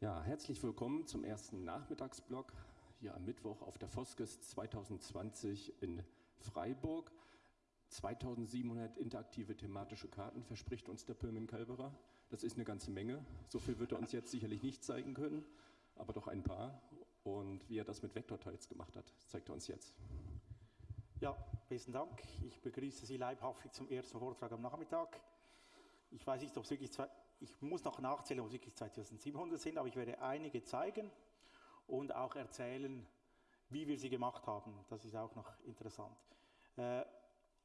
Ja, herzlich willkommen zum ersten Nachmittagsblock hier am Mittwoch auf der Foskes 2020 in Freiburg. 2700 interaktive thematische Karten verspricht uns der Pirmin Kalberer. Das ist eine ganze Menge. So viel wird er uns jetzt sicherlich nicht zeigen können, aber doch ein paar. Und wie er das mit Vektorteils gemacht hat, zeigt er uns jetzt. Ja, besten Dank. Ich begrüße Sie leibhaftig zum ersten Vortrag am Nachmittag. Ich weiß nicht, ob es wirklich zwei, ich muss noch nachzählen, ob es wirklich 2700 sind, aber ich werde einige zeigen und auch erzählen, wie wir sie gemacht haben. Das ist auch noch interessant. Äh,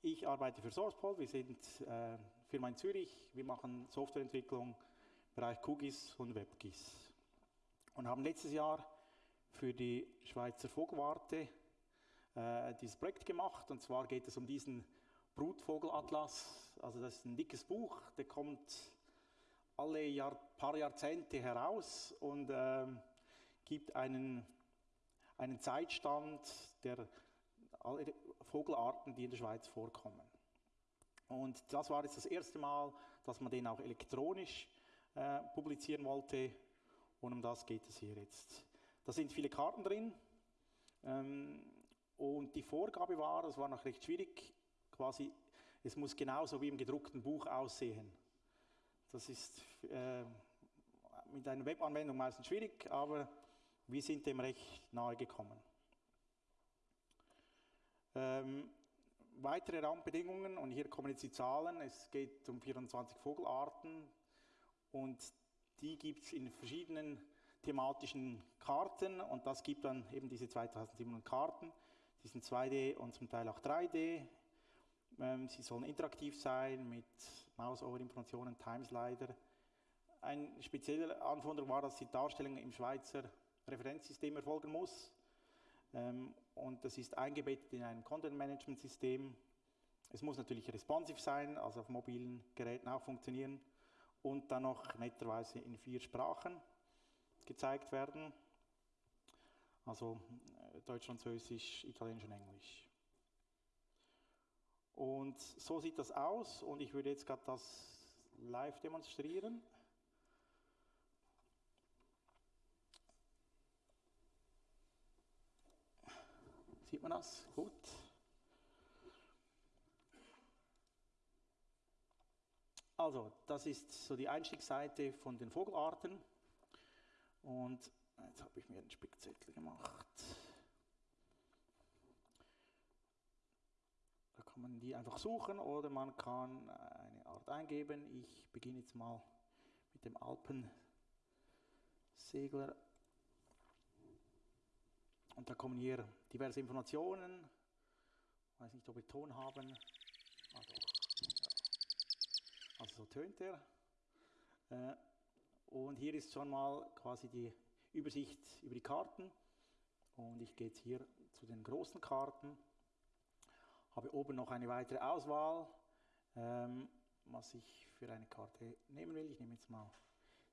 ich arbeite für SourcePol, wir sind äh, Firma in Zürich, wir machen Softwareentwicklung im Bereich QGIS und WebGIS. Und haben letztes Jahr für die Schweizer Vogelwarte äh, dieses Projekt gemacht. Und zwar geht es um diesen Brutvogelatlas, also das ist ein dickes Buch, der kommt alle Jahr, paar Jahrzehnte heraus und äh, gibt einen, einen Zeitstand der Vogelarten, die in der Schweiz vorkommen. Und das war jetzt das erste Mal, dass man den auch elektronisch äh, publizieren wollte und um das geht es hier jetzt. Da sind viele Karten drin ähm, und die Vorgabe war, das war noch recht schwierig, quasi, es muss genauso wie im gedruckten Buch aussehen. Das ist äh, mit einer Webanwendung meistens schwierig, aber wir sind dem recht nahe gekommen. Ähm, weitere Raumbedingungen, und hier kommen jetzt die Zahlen, es geht um 24 Vogelarten und die gibt es in verschiedenen thematischen Karten und das gibt dann eben diese 2700 Karten. Die sind 2D und zum Teil auch 3D. Ähm, sie sollen interaktiv sein mit Mouse-Over-Informationen, Timeslider. Ein spezieller Anforderung war, dass die Darstellung im Schweizer Referenzsystem erfolgen muss. Ähm, und das ist eingebettet in ein Content-Management-System. Es muss natürlich responsive sein, also auf mobilen Geräten auch funktionieren. Und dann noch netterweise in vier Sprachen gezeigt werden. Also äh, Deutsch, Französisch, Italienisch und Englisch. Und so sieht das aus und ich würde jetzt gerade das live demonstrieren. Sieht man das? Gut. Also, das ist so die Einstiegsseite von den Vogelarten. Und jetzt habe ich mir einen Spickzettel gemacht. Kann man die einfach suchen oder man kann eine Art eingeben. Ich beginne jetzt mal mit dem Alpensegler. Und da kommen hier diverse Informationen. Ich weiß nicht, ob wir Ton haben. Ah, doch. Also so tönt er. Äh, und hier ist schon mal quasi die Übersicht über die Karten. Und ich gehe jetzt hier zu den großen Karten habe oben noch eine weitere Auswahl, ähm, was ich für eine Karte nehmen will. Ich nehme jetzt mal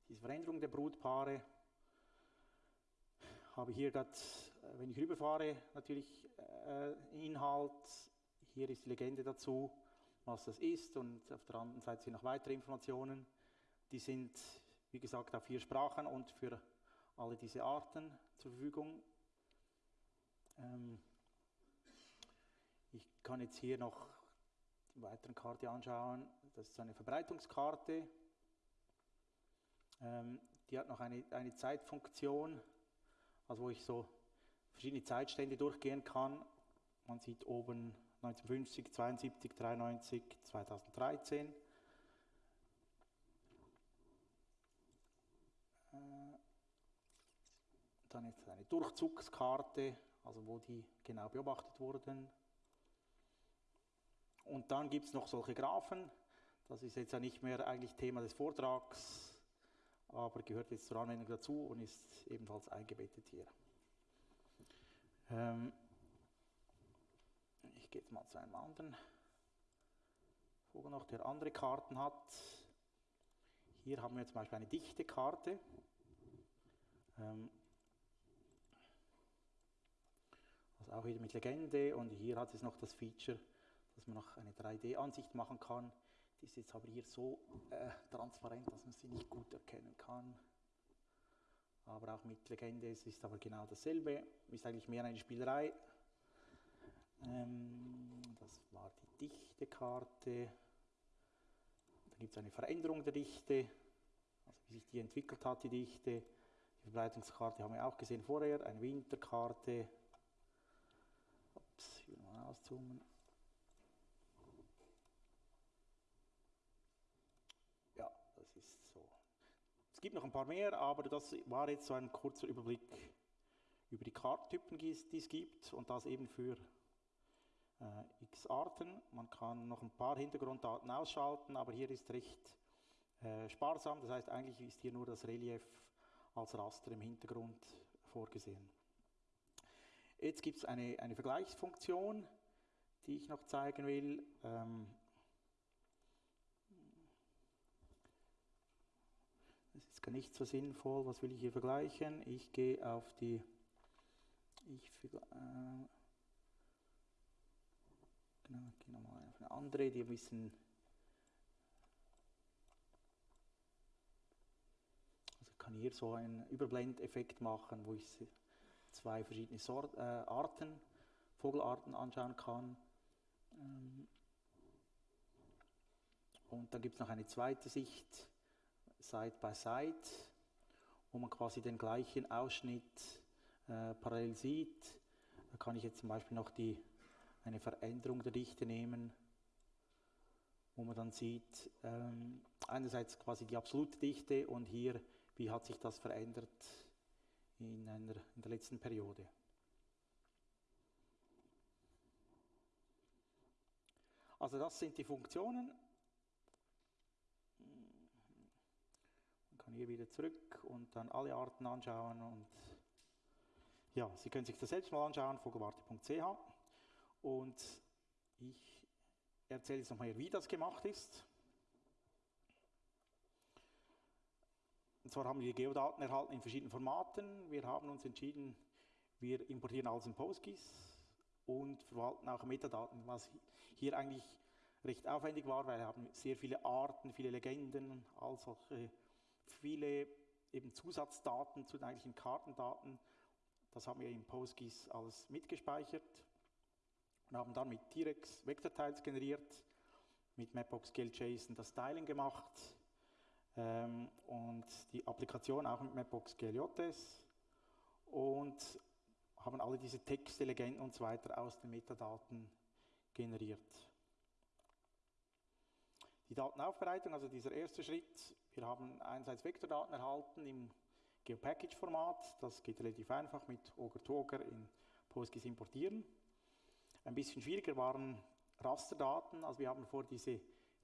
diese Veränderung der Brutpaare. Habe hier gerade, äh, wenn ich rüberfahre, natürlich äh, Inhalt. Hier ist die Legende dazu, was das ist. Und auf der anderen Seite sind noch weitere Informationen. Die sind, wie gesagt, auf vier Sprachen und für alle diese Arten zur Verfügung. Ähm, kann jetzt hier noch die weiteren Karte anschauen. Das ist eine Verbreitungskarte. Ähm, die hat noch eine, eine Zeitfunktion, also wo ich so verschiedene Zeitstände durchgehen kann. Man sieht oben 1950, 72, 93, 2013. Dann ist eine Durchzugskarte, also wo die genau beobachtet wurden. Und dann gibt es noch solche Graphen. Das ist jetzt ja nicht mehr eigentlich Thema des Vortrags, aber gehört jetzt zur Anwendung dazu und ist ebenfalls eingebettet hier. Ähm ich gehe jetzt mal zu einem anderen Vogel noch, der andere Karten hat. Hier haben wir zum Beispiel eine dichte Karte. Ähm also auch wieder mit Legende und hier hat es noch das Feature, dass man noch eine 3D-Ansicht machen kann. Die ist jetzt aber hier so äh, transparent, dass man sie nicht gut erkennen kann. aber auch mit Legende. Es ist aber genau dasselbe, ist eigentlich mehr eine Spielerei. Ähm, das war die Dichtekarte. Da gibt es eine Veränderung der Dichte, also wie sich die entwickelt hat, die Dichte. Die Verbreitungskarte haben wir auch gesehen vorher, eine Winterkarte. Ups, hier mal auszoomen. Ja, das ist so. Es gibt noch ein paar mehr, aber das war jetzt so ein kurzer Überblick über die Kartentypen, die es gibt und das eben für äh, x Arten. Man kann noch ein paar Hintergrunddaten ausschalten, aber hier ist recht äh, sparsam. Das heißt, eigentlich ist hier nur das Relief als Raster im Hintergrund vorgesehen. Jetzt gibt es eine, eine Vergleichsfunktion, die ich noch zeigen will. Ähm, ist gar nicht so sinnvoll. Was will ich hier vergleichen? Ich gehe auf die. Ich, äh, Genau, gehen nochmal auf eine andere, die ein bisschen. Also ich kann hier so einen Überblendeffekt machen, wo ich zwei verschiedene Sort, äh, Arten, Vogelarten anschauen kann. Ähm und dann gibt es noch eine zweite Sicht, Side by Side, wo man quasi den gleichen Ausschnitt äh, parallel sieht. Da kann ich jetzt zum Beispiel noch die eine Veränderung der Dichte nehmen, wo man dann sieht, ähm, einerseits quasi die absolute Dichte und hier, wie hat sich das verändert in, einer, in der letzten Periode. Also das sind die Funktionen. Kann hier wieder zurück und dann alle Arten anschauen und ja, Sie können sich das selbst mal anschauen, vogelwarte.ch. Und ich erzähle jetzt nochmal, wie das gemacht ist. Und zwar haben wir Geodaten erhalten in verschiedenen Formaten. Wir haben uns entschieden, wir importieren alles in PostGIS und verwalten auch Metadaten, was hier eigentlich recht aufwendig war, weil wir haben sehr viele Arten, viele Legenden, all solche, viele eben Zusatzdaten zu den eigentlichen Kartendaten. Das haben wir in PostGIS alles mitgespeichert und haben dann mit T-Rex Vektorteils generiert, mit Mapbox GLJSON das Styling gemacht ähm, und die Applikation auch mit Mapbox GLJS und haben alle diese Texte, Legenden und so weiter aus den Metadaten generiert. Die Datenaufbereitung, also dieser erste Schritt, wir haben einerseits Vektordaten erhalten im GeoPackage-Format, das geht relativ einfach mit Ogre to Ogre in PostGIS importieren. Ein bisschen schwieriger waren Rasterdaten. Also wir haben vor diese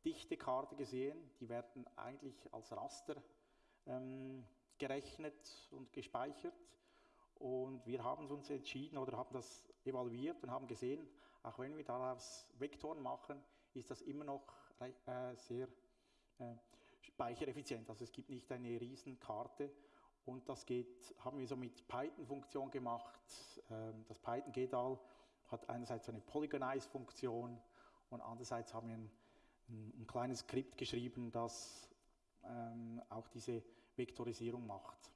Dichtekarte gesehen. Die werden eigentlich als Raster ähm, gerechnet und gespeichert. Und wir haben uns entschieden oder haben das evaluiert und haben gesehen, auch wenn wir daraus Vektoren machen, ist das immer noch äh, sehr äh, speichereffizient. Also es gibt nicht eine Riesenkarte. Und das geht, haben wir so mit Python-Funktion gemacht. Ähm, das Python-GEDAL hat einerseits eine Polygonize-Funktion und andererseits haben wir ein, ein, ein kleines Skript geschrieben, das ähm, auch diese Vektorisierung macht.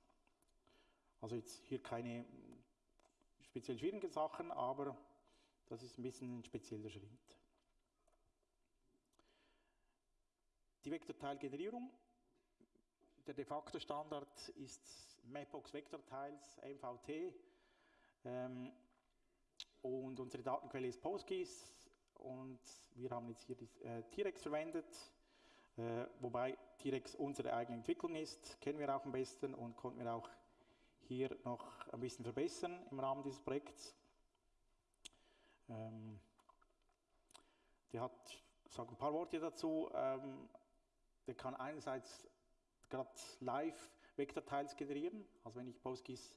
Also jetzt hier keine speziell schwierigen Sachen, aber das ist ein bisschen ein spezieller Schritt. Die Vektorteilgenerierung. Der de facto Standard ist Mapbox Vektorteils, MVT. Ähm, und unsere Datenquelle ist PostGIS und wir haben jetzt hier die, äh, T-Rex verwendet, äh, wobei T-Rex unsere eigene Entwicklung ist, kennen wir auch am besten und konnten wir auch hier noch ein bisschen verbessern im Rahmen dieses Projekts. Ähm, der hat, ich sage ein paar Worte dazu, ähm, der kann einerseits gerade live Vektorteils generieren, also wenn ich PostGIS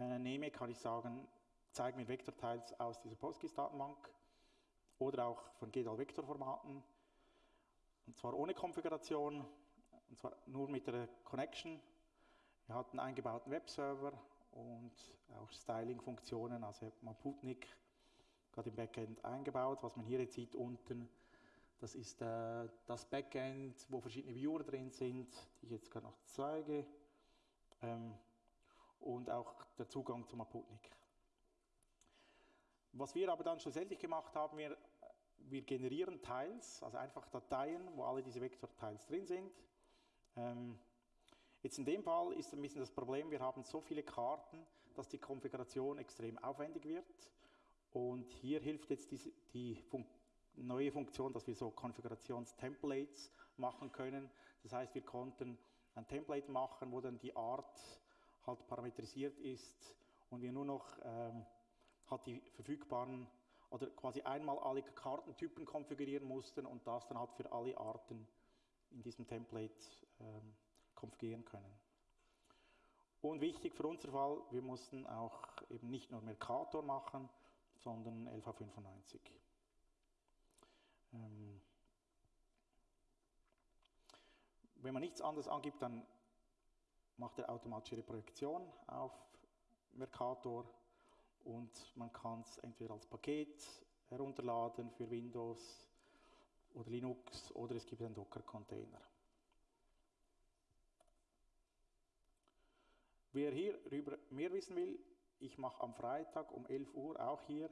äh, nehme, kann ich sagen, zeige mir Vektorteils aus dieser PostGIS-Datenbank oder auch von GDAL-Vektorformaten. Und zwar ohne Konfiguration, und zwar nur mit der Connection. Wir hatten einen eingebauten Webserver und auch Styling-Funktionen, also Maputnik gerade im Backend eingebaut. Was man hier jetzt sieht unten, das ist äh, das Backend, wo verschiedene Viewer drin sind, die ich jetzt gerade noch zeige. Ähm, und auch der Zugang zum Aputnik. Was wir aber dann schlussendlich gemacht haben, wir, wir generieren Teils, also einfach Dateien, wo alle diese Vektorteils drin sind. Ähm, jetzt in dem Fall ist ein bisschen das Problem, wir haben so viele Karten, dass die Konfiguration extrem aufwendig wird. Und hier hilft jetzt die Fun neue Funktion, dass wir so Konfigurationstemplates machen können. Das heißt, wir konnten ein Template machen, wo dann die Art halt parametrisiert ist und wir nur noch ähm, halt die verfügbaren oder quasi einmal alle Kartentypen konfigurieren mussten und das dann halt für alle Arten in diesem Template ähm, konfigurieren können. Und wichtig für unser Fall, wir mussten auch eben nicht nur Mercator machen, sondern LV95. Ähm, wenn man nichts anderes angibt, dann macht er automatische Projektion auf Mercator und man kann es entweder als Paket herunterladen für Windows oder Linux oder es gibt einen Docker-Container. Wer hierüber mehr wissen will, ich mache am Freitag um 11 Uhr auch hier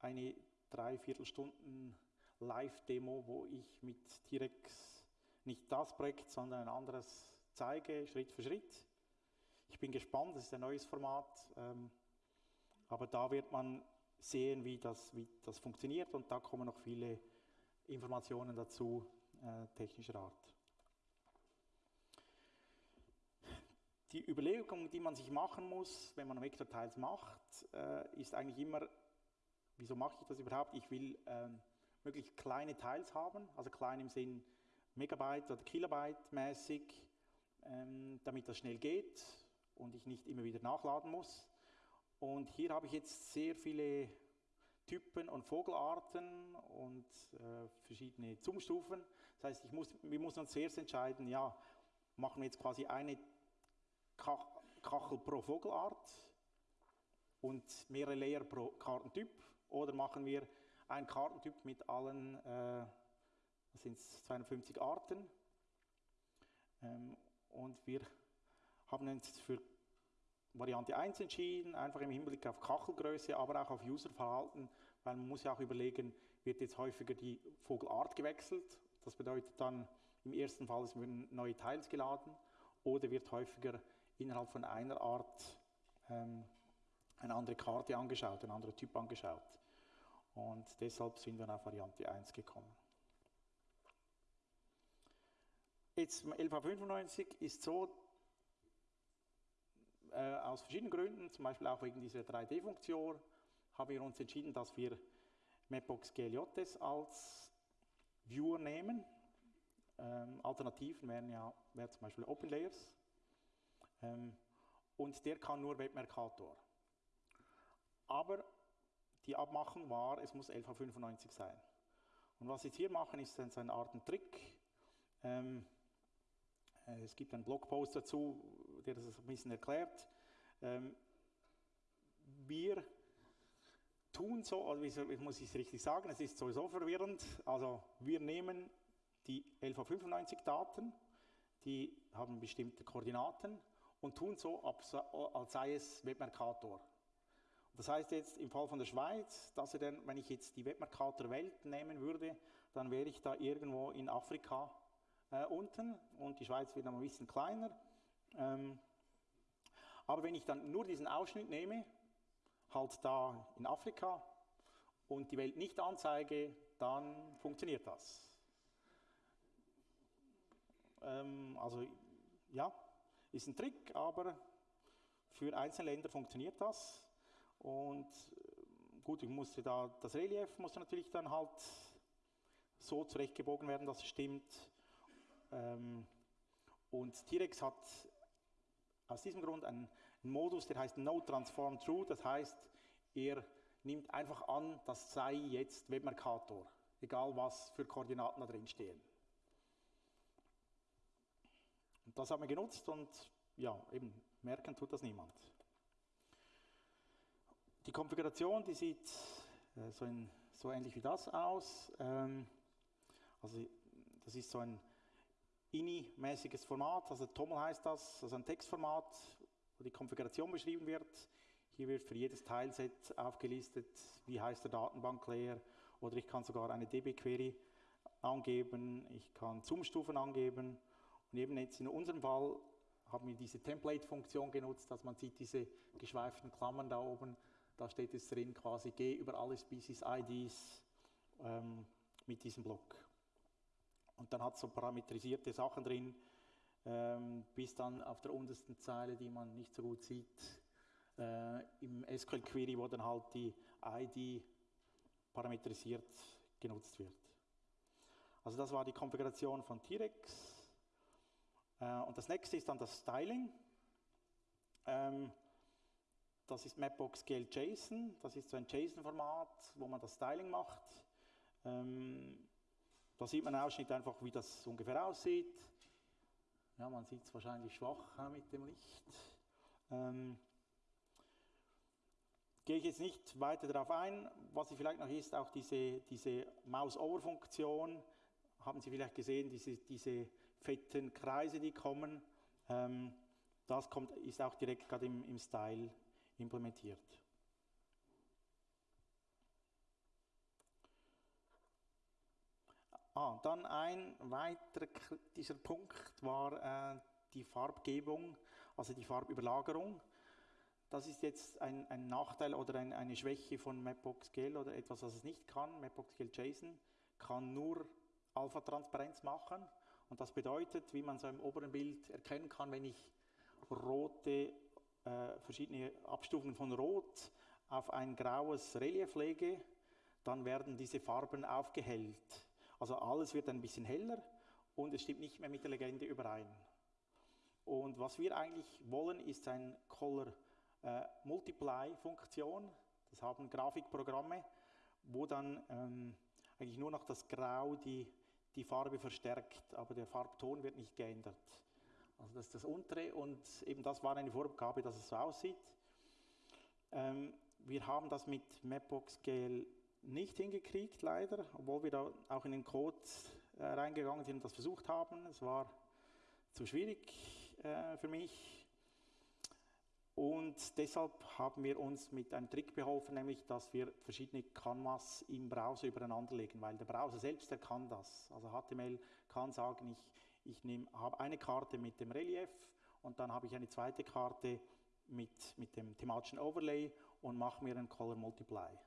eine Dreiviertelstunden Live-Demo, wo ich mit T-Rex nicht das Projekt, sondern ein anderes zeige, Schritt für Schritt. Ich bin gespannt, das ist ein neues Format, ähm, aber da wird man sehen, wie das, wie das funktioniert und da kommen noch viele Informationen dazu, äh, technischer Art. Die Überlegung, die man sich machen muss, wenn man Vektorteils macht, äh, ist eigentlich immer, wieso mache ich das überhaupt? Ich will ähm, möglichst kleine Teils haben, also klein im Sinn Megabyte oder Kilobyte mäßig, ähm, damit das schnell geht und ich nicht immer wieder nachladen muss. Und hier habe ich jetzt sehr viele Typen und Vogelarten und äh, verschiedene Zoomstufen. Das heißt, ich muss, wir müssen uns zuerst entscheiden, ja, machen wir jetzt quasi eine Kachel pro Vogelart und mehrere Layer pro Kartentyp oder machen wir einen Kartentyp mit allen, äh, das sind 250 Arten ähm, und wir haben uns für Variante 1 entschieden, einfach im Hinblick auf Kachelgröße, aber auch auf Userverhalten, weil man muss ja auch überlegen, wird jetzt häufiger die Vogelart gewechselt, das bedeutet dann im ersten Fall, es werden neue Teils geladen oder wird häufiger innerhalb von einer Art ähm, eine andere Karte angeschaut, ein anderer Typ angeschaut. Und deshalb sind wir auf Variante 1 gekommen. Jetzt LV95 ist so, äh, aus verschiedenen Gründen, zum Beispiel auch wegen dieser 3D-Funktion, haben wir uns entschieden, dass wir Mapbox GLJS als Viewer nehmen. Ähm, Alternativen wären ja wäre zum Beispiel OpenLayers. Ähm, und der kann nur Webmercator. Aber die Abmachung war, es muss 11.95 sein. Und was ich jetzt hier machen, ist dann so eine Art Trick. Ähm, äh, es gibt einen Blogpost dazu, der das ein bisschen erklärt. Ähm, wir tun so, also wie muss ich es richtig sagen, es ist sowieso verwirrend. Also wir nehmen die 11.95 Daten, die haben bestimmte Koordinaten und tun so, als sei es Webmercator. Das heißt jetzt im Fall von der Schweiz, dass er dann, wenn ich jetzt die Webmercator Welt nehmen würde, dann wäre ich da irgendwo in Afrika äh, unten und die Schweiz wird dann ein bisschen kleiner. Ähm, aber wenn ich dann nur diesen Ausschnitt nehme, halt da in Afrika und die Welt nicht anzeige, dann funktioniert das. Ähm, also ja, ist ein Trick, aber für einzelne Länder funktioniert das. Und äh, gut, ich musste da, das Relief musste natürlich dann halt so zurechtgebogen werden, dass es stimmt. Ähm, und T-Rex hat aus diesem Grund einen, Modus, der heißt No Transform True. Das heißt, er nimmt einfach an, das sei jetzt Webmercator, egal was für Koordinaten da drin stehen. Und das haben wir genutzt und ja, eben merken tut das niemand. Die Konfiguration, die sieht äh, so, in, so, ähnlich wie das aus. Ähm, also das ist so ein INI-mäßiges Format, also TOML heißt das, also ein Textformat, wo die Konfiguration beschrieben wird. Hier wird für jedes Teilset aufgelistet, wie heißt der Datenbank-Layer oder ich kann sogar eine DB-Query angeben, ich kann Zoom-Stufen angeben. Und eben jetzt in unserem Fall haben wir diese Template-Funktion genutzt, dass man sieht diese geschweiften Klammern da oben, da steht es drin quasi G über alle Species IDs ähm, mit diesem Block. Und dann hat es so parametrisierte Sachen drin, ähm, bis dann auf der untersten Zeile, die man nicht so gut sieht, äh, im SQL Query, wo dann halt die ID parametrisiert genutzt wird. Also das war die Konfiguration von T-Rex. Äh, und das nächste ist dann das Styling. Ähm, das ist Mapbox GL JSON. Das ist so ein JSON-Format, wo man das Styling macht. Ähm, da sieht man einen Ausschnitt einfach, wie das ungefähr aussieht. Ja, man sieht es wahrscheinlich schwach mit dem Licht. Ähm, gehe ich jetzt nicht weiter darauf ein. Was Sie vielleicht noch ist, auch diese, diese Mouse-Over-Funktion. Haben Sie vielleicht gesehen, diese, diese fetten Kreise, die kommen. Ähm, das kommt, ist auch direkt gerade im, im Style implementiert. Ah, dann ein weiterer kritischer Punkt war äh, die Farbgebung, also die Farbüberlagerung. Das ist jetzt ein, ein Nachteil oder ein, eine Schwäche von Mapbox GL oder etwas, was es nicht kann. Mapbox GL JSON kann nur Alpha-Transparenz machen. Und das bedeutet, wie man so im oberen Bild erkennen kann, wenn ich rote, äh, verschiedene Abstufungen von Rot auf ein graues Relief lege, dann werden diese Farben aufgehellt. Also alles wird ein bisschen heller und es stimmt nicht mehr mit der Legende überein. Und was wir eigentlich wollen, ist ein Color äh, Multiply Funktion. Das haben Grafikprogramme, wo dann ähm, eigentlich nur noch das Grau die, die Farbe verstärkt, aber der Farbton wird nicht geändert. Also das ist das untere und eben das war eine Vorgabe, dass es so aussieht. Ähm, wir haben das mit Mapbox GL nicht hingekriegt, leider, obwohl wir da auch in den Code äh, reingegangen sind und das versucht haben. Es war zu schwierig äh, für mich. Und deshalb haben wir uns mit einem Trick beholfen, nämlich dass wir verschiedene Canvas im Browser übereinander legen, weil der Browser selbst der kann das. Also HTML kann sagen, ich, ich habe eine Karte mit dem Relief und dann habe ich eine zweite Karte mit, mit dem thematischen Overlay und mache mir einen Color Multiply.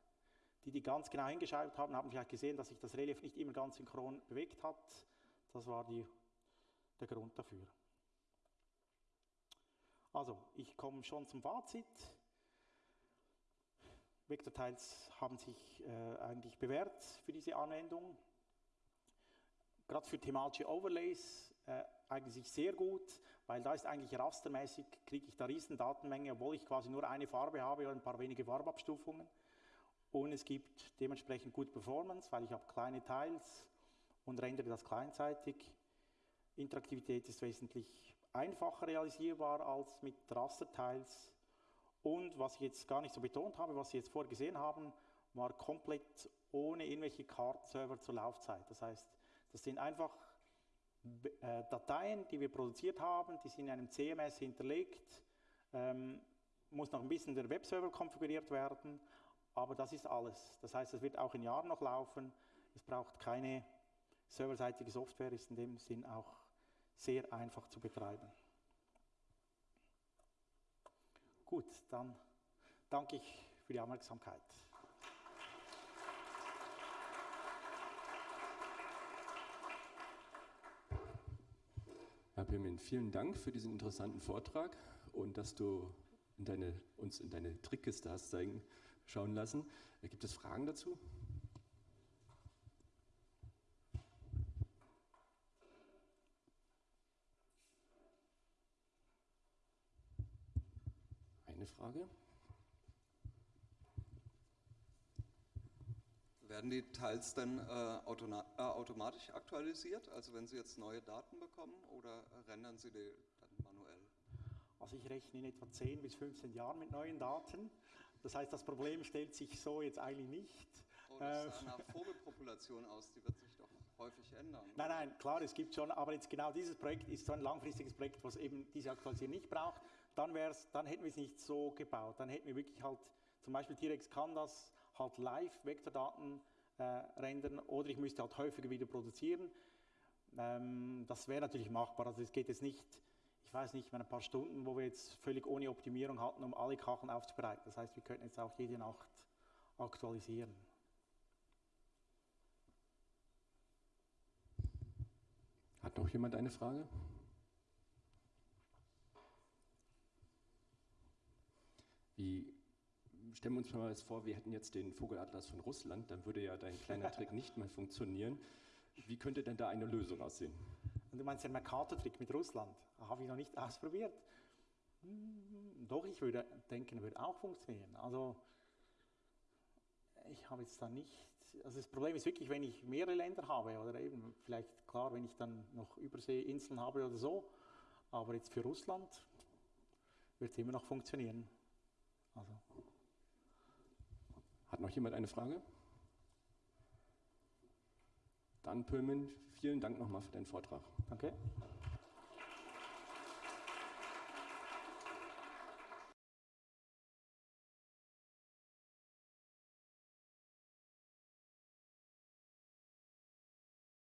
Die, die ganz genau hingeschaut haben, haben vielleicht gesehen, dass sich das Relief nicht immer ganz synchron bewegt hat. Das war die, der Grund dafür. Also, ich komme schon zum Fazit. Vektortiles haben sich äh, eigentlich bewährt für diese Anwendung. Gerade für thematische Overlays äh, eigentlich sehr gut, weil da ist eigentlich rastermäßig, kriege ich da riesen Datenmenge, obwohl ich quasi nur eine Farbe habe oder ein paar wenige Farbabstufungen. Und es gibt dementsprechend gute Performance, weil ich habe kleine Teils und rendere das kleinzeitig. Interaktivität ist wesentlich einfacher realisierbar als mit Rasterteils. Und was ich jetzt gar nicht so betont habe, was Sie jetzt vorher gesehen haben, war komplett ohne irgendwelche Kartenserver zur Laufzeit. Das heißt, das sind einfach Dateien, die wir produziert haben, die sind in einem CMS hinterlegt, ähm, muss noch ein bisschen der Webserver konfiguriert werden, aber das ist alles. Das heißt, es wird auch in Jahren noch laufen. Es braucht keine serverseitige Software, ist in dem Sinn auch sehr einfach zu betreiben. Gut, dann danke ich für die Aufmerksamkeit. Pirmin, vielen Dank für diesen interessanten Vortrag und dass du in deine, uns in deine Trickkiste hast zeigen schauen lassen. Gibt es Fragen dazu? Eine Frage? Werden die Teils dann äh, äh, automatisch aktualisiert? Also wenn Sie jetzt neue Daten bekommen oder rendern Sie die dann manuell? Also ich rechne in etwa 10 bis 15 Jahren mit neuen Daten. Das heißt, das Problem stellt sich so jetzt eigentlich nicht. Oh, das sah nach Vogelpopulation aus, die wird sich doch häufig ändern. Nein, nein, klar, es gibt schon, aber jetzt genau dieses Projekt ist so ein langfristiges Projekt, was eben diese Aktualisierung nicht braucht. dann, wär's, dann hätten wir es nicht so gebaut. Dann hätten wir wirklich halt, zum Beispiel T-Rex kann das halt live Vektordaten äh, rendern oder ich müsste halt häufiger wieder produzieren. Ähm, das wäre natürlich machbar. Also es geht jetzt nicht, ich weiß nicht, ein paar Stunden, wo wir jetzt völlig ohne Optimierung hatten, um alle Kacheln aufzubereiten. Das heißt, wir könnten jetzt auch jede Nacht aktualisieren. Hat noch jemand eine Frage? Wie, stellen wir uns mal vor, wir hätten jetzt den Vogelatlas von Russland, dann würde ja dein kleiner Trick nicht mehr funktionieren. Wie könnte denn da eine Lösung aussehen? Und du meinst den Mercator-Trick mit Russland? Habe ich noch nicht ausprobiert. Hm, doch, ich würde denken, würde auch funktionieren. Also, ich habe jetzt da nicht. Also, das Problem ist wirklich, wenn ich mehrere Länder habe oder eben vielleicht klar, wenn ich dann noch Überseeinseln habe oder so. Aber jetzt für Russland wird es immer noch funktionieren. Also. Hat noch jemand eine Frage? Dann Pöhlmann, vielen Dank nochmal für deinen Vortrag. Danke.